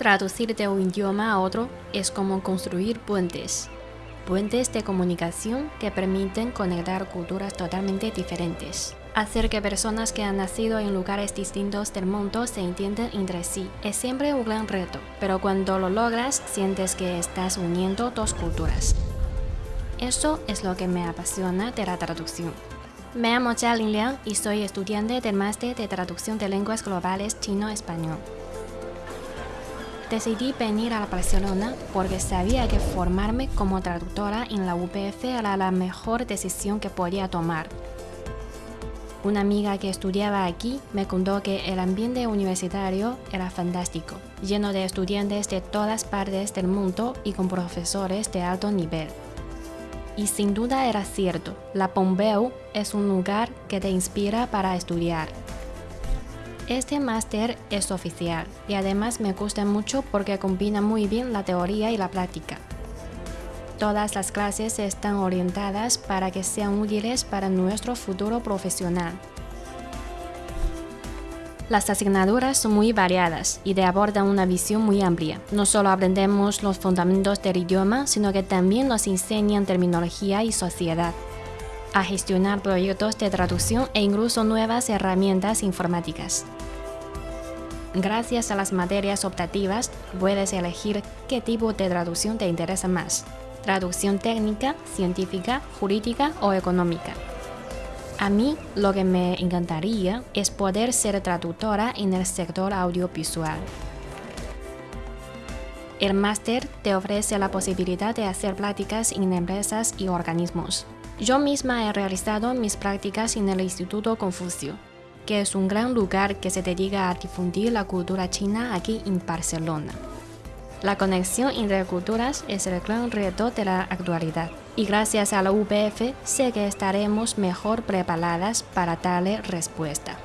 Traducir de un idioma a otro es como construir puentes. Puentes de comunicación que permiten conectar culturas totalmente diferentes. Hacer que personas que han nacido en lugares distintos del mundo se entiendan entre sí es siempre un gran reto, pero cuando lo logras sientes que estás uniendo dos culturas. Eso es lo que me apasiona de la traducción. Me llamo Jia Liang y soy estudiante del máster de traducción de lenguas globales chino-español. Decidí venir a Barcelona porque sabía que formarme como traductora en la UPF era la mejor decisión que podía tomar. Una amiga que estudiaba aquí me contó que el ambiente universitario era fantástico, lleno de estudiantes de todas partes del mundo y con profesores de alto nivel. Y sin duda era cierto, la Pompeu es un lugar que te inspira para estudiar. Este máster es oficial y además me gusta mucho porque combina muy bien la teoría y la práctica. Todas las clases están orientadas para que sean útiles para nuestro futuro profesional. Las asignaturas son muy variadas y te abordan una visión muy amplia. No solo aprendemos los fundamentos del idioma, sino que también nos enseñan terminología y sociedad, a gestionar proyectos de traducción e incluso nuevas herramientas informáticas. Gracias a las materias optativas, puedes elegir qué tipo de traducción te interesa más. Traducción técnica, científica, jurídica o económica. A mí lo que me encantaría es poder ser traductora en el sector audiovisual. El máster te ofrece la posibilidad de hacer prácticas en empresas y organismos. Yo misma he realizado mis prácticas en el Instituto Confucio, que es un gran lugar que se dedica a difundir la cultura china aquí en Barcelona. La conexión entre culturas es el gran reto de la actualidad y gracias a la UPF sé que estaremos mejor preparadas para darle respuesta.